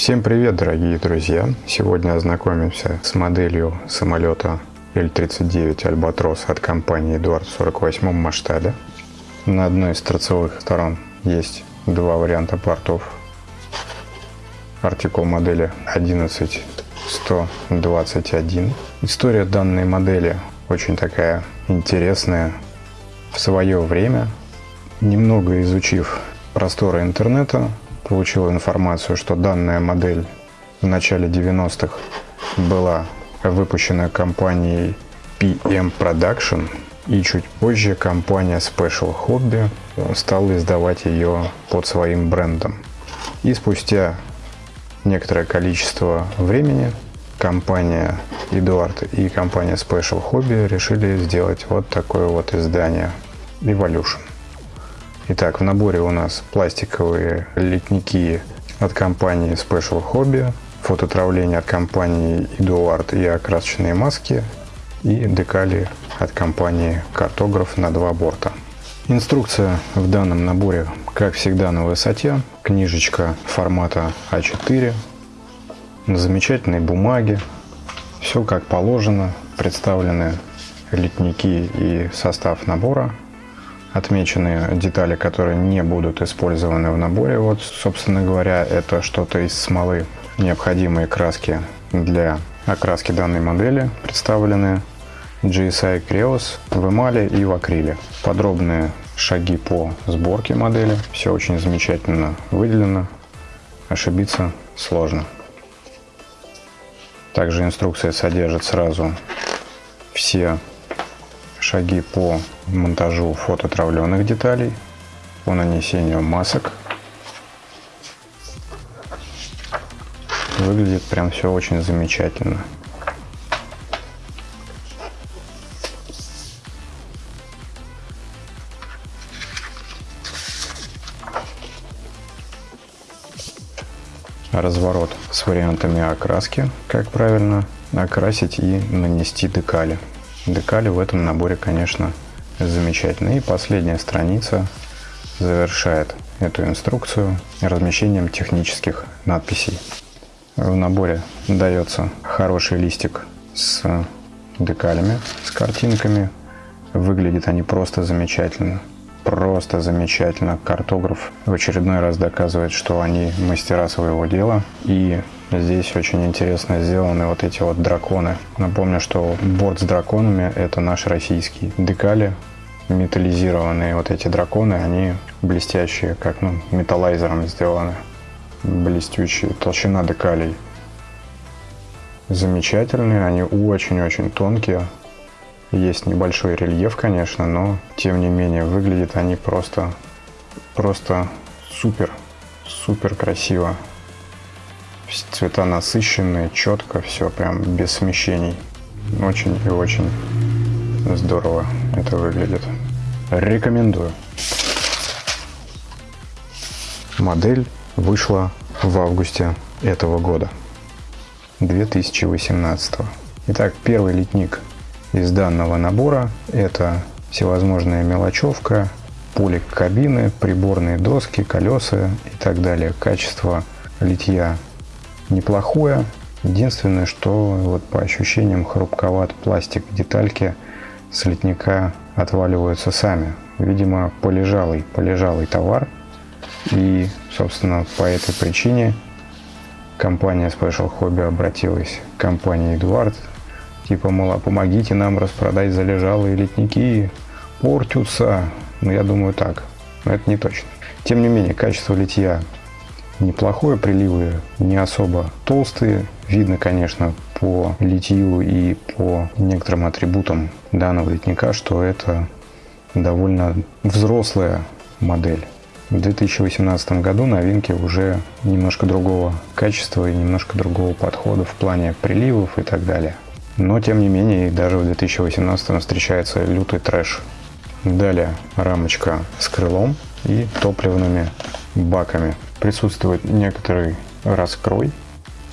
Всем привет, дорогие друзья! Сегодня ознакомимся с моделью самолета L-39 Альбатрос от компании Эдуард в 48 масштабе. На одной из торцевых сторон есть два варианта портов. Артикул модели 11121. История данной модели очень такая интересная. В свое время, немного изучив просторы интернета, получил информацию, что данная модель в начале 90-х была выпущена компанией PM Production, и чуть позже компания Special Hobby стала издавать ее под своим брендом. И спустя некоторое количество времени компания Эдуард и компания Special Hobby решили сделать вот такое вот издание Evolution. Итак, в наборе у нас пластиковые литники от компании Special Hobby, фототравление от компании Eduard и окрасочные маски и декали от компании Картограф на два борта. Инструкция в данном наборе, как всегда, на высоте. Книжечка формата А4 на замечательной бумаге. Все как положено. Представлены литники и состав набора отмечены детали, которые не будут использованы в наборе. Вот, собственно говоря, это что-то из смолы. Необходимые краски для окраски данной модели представлены GSI Creos в эмали и в акриле. Подробные шаги по сборке модели. Все очень замечательно выделено. Ошибиться сложно. Также инструкция содержит сразу все шаги по монтажу фототравленных деталей, по нанесению масок. Выглядит прям все очень замечательно. разворот с вариантами окраски, как правильно окрасить и нанести декали. Декали в этом наборе, конечно, замечательные. И последняя страница завершает эту инструкцию размещением технических надписей. В наборе дается хороший листик с декалями, с картинками. Выглядят они просто замечательно. Просто замечательно. Картограф в очередной раз доказывает, что они мастера своего дела. И Здесь очень интересно сделаны вот эти вот драконы. Напомню, что борт с драконами это наш российский. Декали металлизированные вот эти драконы, они блестящие, как ну, металлайзером сделаны. Блестящие. Толщина декалей замечательные, они очень-очень тонкие. Есть небольшой рельеф, конечно, но тем не менее выглядят они просто, просто супер, супер красиво. Цвета насыщенные, четко, все прям без смещений. Очень и очень здорово это выглядит. Рекомендую. Модель вышла в августе этого года, 2018. Итак, первый литник из данного набора это всевозможная мелочевка, пулик кабины, приборные доски, колеса и так далее. Качество литья неплохое. Единственное, что вот по ощущениям хрупковат пластик детальки с литника отваливаются сами. Видимо, полежалый, полежалый товар. И, собственно, по этой причине компания Special Hobby обратилась к компании Эдуард. Типа, мол, а помогите нам распродать залежалые литники, портятся. Ну, я думаю так, но это не точно. Тем не менее, качество литья неплохое, приливы не особо толстые. Видно, конечно, по литью и по некоторым атрибутам данного литника, что это довольно взрослая модель. В 2018 году новинки уже немножко другого качества и немножко другого подхода в плане приливов и так далее. Но тем не менее, даже в 2018 встречается лютый трэш. Далее рамочка с крылом и топливными баками присутствует некоторый раскрой.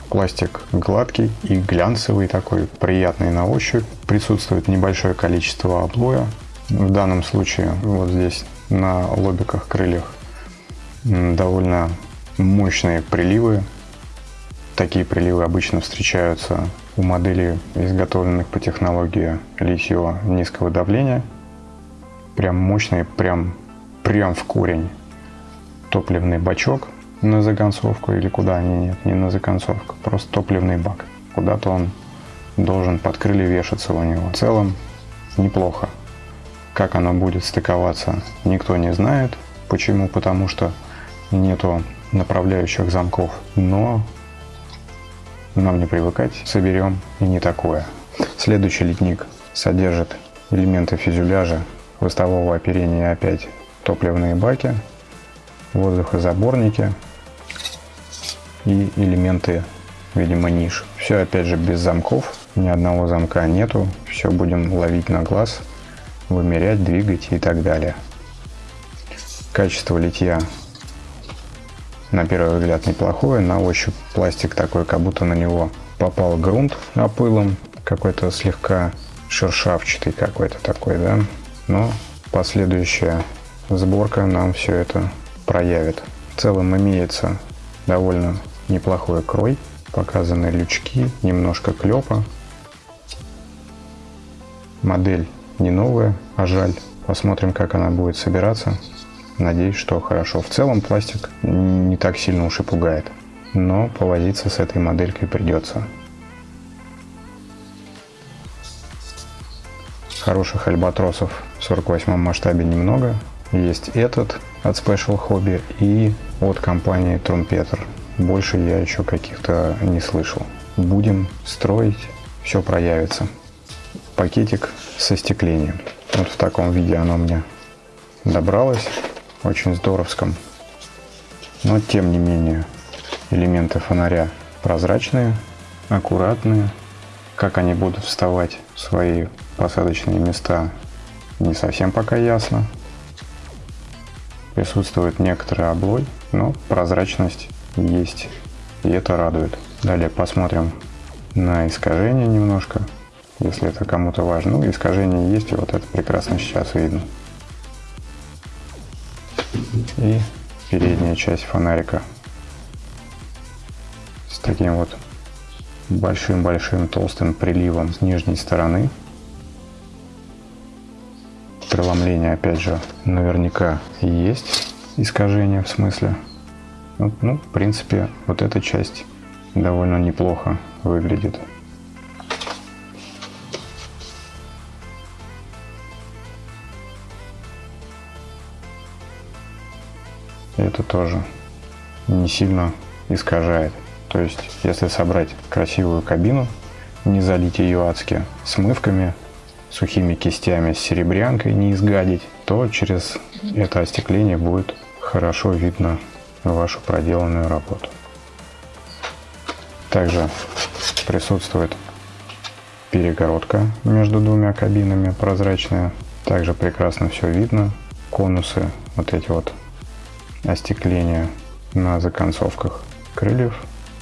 Пластик гладкий и глянцевый такой, приятный на ощупь. Присутствует небольшое количество облоя. В данном случае вот здесь на лобиках крыльях довольно мощные приливы. Такие приливы обычно встречаются у моделей, изготовленных по технологии литье низкого давления. Прям мощный, прям, прям в корень топливный бачок на законцовку или куда они нет, не на законцовку, просто топливный бак. Куда-то он должен под крылья вешаться у него. В целом неплохо. Как оно будет стыковаться, никто не знает. Почему? Потому что нету направляющих замков. Но нам не привыкать, соберем и не такое. Следующий литник содержит элементы фюзеляжа, хвостового оперения опять топливные баки, воздухозаборники и элементы, видимо, ниш. Все опять же без замков, ни одного замка нету, все будем ловить на глаз – вымерять, двигать и так далее. Качество литья на первый взгляд неплохое, на ощупь пластик такой, как будто на него попал грунт опылом, какой-то слегка шершавчатый какой-то такой, да, но последующая сборка нам все это проявит. В целом имеется довольно неплохой крой, показаны лючки, немножко клепа. Модель не новая, а жаль. Посмотрим, как она будет собираться. Надеюсь, что хорошо. В целом пластик не так сильно уж и пугает. Но повозиться с этой моделькой придется. Хороших альбатросов в 48 масштабе немного. Есть этот от Special Hobby и от компании Trumpeter. Больше я еще каких-то не слышал. Будем строить, все проявится пакетик со стеклением. Вот в таком виде оно мне добралось, очень здоровском. Но тем не менее элементы фонаря прозрачные, аккуратные. Как они будут вставать в свои посадочные места не совсем пока ясно. Присутствует некоторый облой, но прозрачность есть, и это радует. Далее посмотрим на искажение немножко если это кому-то важно. Ну, искажение есть, и вот это прекрасно сейчас видно. И передняя часть фонарика с таким вот большим-большим толстым приливом с нижней стороны. Преломление, опять же, наверняка есть искажение в смысле. Ну, ну, в принципе, вот эта часть довольно неплохо выглядит. это тоже не сильно искажает. То есть, если собрать красивую кабину, не залить ее адски смывками, сухими кистями с серебрянкой не изгадить, то через это остекление будет хорошо видно вашу проделанную работу. Также присутствует перегородка между двумя кабинами прозрачная. Также прекрасно все видно. Конусы, вот эти вот остекление на законцовках крыльев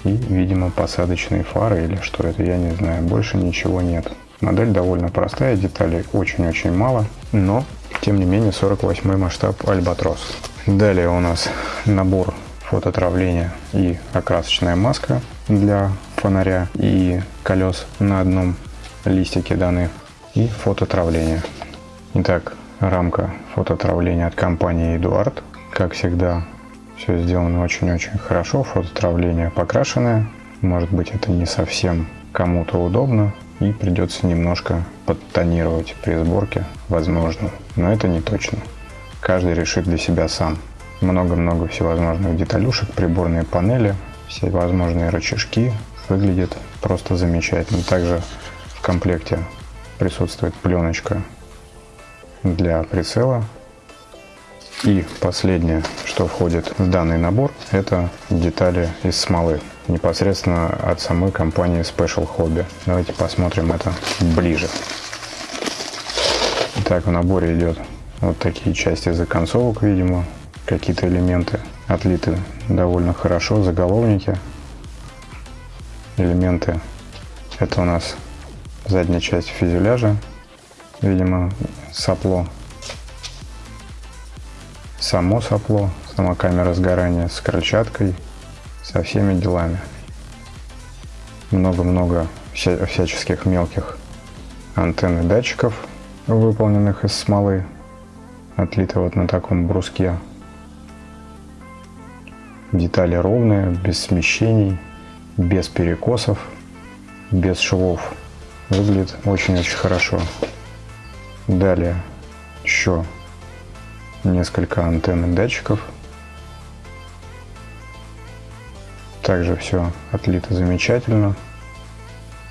и, видимо, посадочные фары или что это, я не знаю. Больше ничего нет. Модель довольно простая, деталей очень-очень мало, но, тем не менее, 48 масштаб Альбатрос. Далее у нас набор фототравления и окрасочная маска для фонаря и колес на одном листике даны и фототравление. Итак, рамка фототравления от компании Эдуард как всегда, все сделано очень-очень хорошо, фототравление покрашенное. Может быть это не совсем кому-то удобно и придется немножко подтонировать при сборке, возможно, но это не точно. Каждый решит для себя сам. Много-много всевозможных деталюшек, приборные панели, все возможные рычажки. Выглядит просто замечательно. Также в комплекте присутствует пленочка для прицела и последнее, что входит в данный набор, это детали из смолы, непосредственно от самой компании Special Hobby. Давайте посмотрим это ближе. Так, в наборе идет вот такие части законцовок, видимо, какие-то элементы отлиты довольно хорошо, заголовники, элементы, это у нас задняя часть фюзеляжа, видимо, сопло. Само сопло, сама камера сгорания с крыльчаткой, со всеми делами. много-много вся всяческих мелких антенн и датчиков, выполненных из смолы, отлитой вот на таком бруске. Детали ровные, без смещений, без перекосов, без швов. Выглядит очень-очень хорошо. Далее еще несколько антенн и датчиков. Также все отлито замечательно,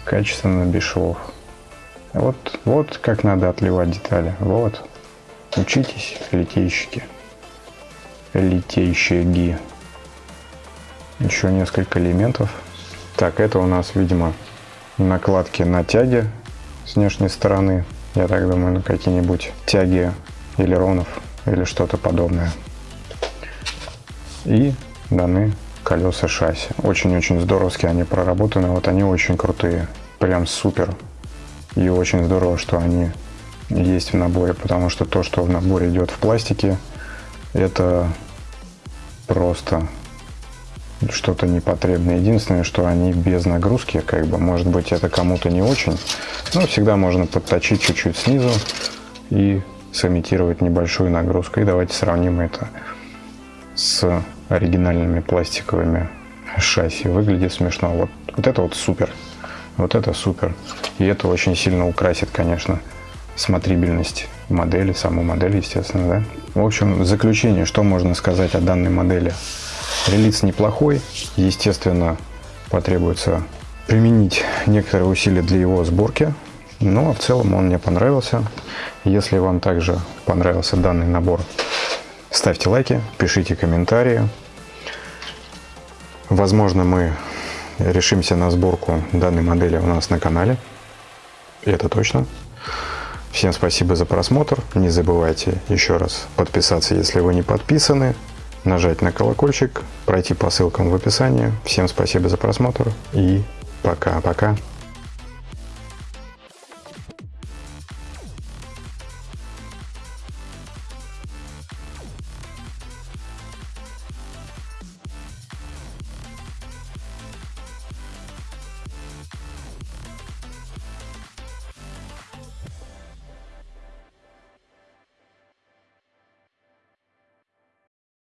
качественно, без швов. Вот, вот как надо отливать детали. Вот. Учитесь, литейщики. Литейщики. Еще несколько элементов. Так, это у нас, видимо, накладки на тяги с внешней стороны. Я так думаю, на какие-нибудь тяги элеронов или что-то подобное. И даны колеса шасси. Очень-очень здоровские они проработаны. Вот они очень крутые. Прям супер. И очень здорово, что они есть в наборе, потому что то, что в наборе идет в пластике, это просто что-то непотребное. Единственное, что они без нагрузки, как бы, может быть, это кому-то не очень, но всегда можно подточить чуть-чуть снизу и сымитировать небольшую нагрузку. И давайте сравним это с оригинальными пластиковыми шасси. Выглядит смешно. Вот, вот это вот супер. Вот это супер. И это очень сильно украсит, конечно, смотрибельность модели, саму модель, естественно, да. В общем, в заключение, что можно сказать о данной модели? Релиз неплохой, естественно, потребуется применить некоторые усилия для его сборки, но в целом он мне понравился. Если вам также понравился данный набор, ставьте лайки, пишите комментарии. Возможно, мы решимся на сборку данной модели у нас на канале. Это точно. Всем спасибо за просмотр. Не забывайте еще раз подписаться, если вы не подписаны. Нажать на колокольчик, пройти по ссылкам в описании. Всем спасибо за просмотр и пока-пока.